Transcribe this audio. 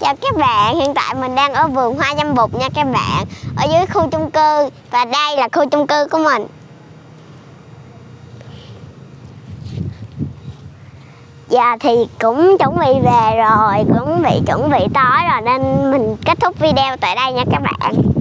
Chào các bạn, hiện tại mình đang ở vườn hoa dâm bụt nha các bạn. Ở dưới khu chung cư Và đây là khu chung cư của mình. Dạ thì cũng chuẩn bị về rồi Cũng bị chuẩn bị tối rồi Nên mình kết thúc video tại đây nha các bạn.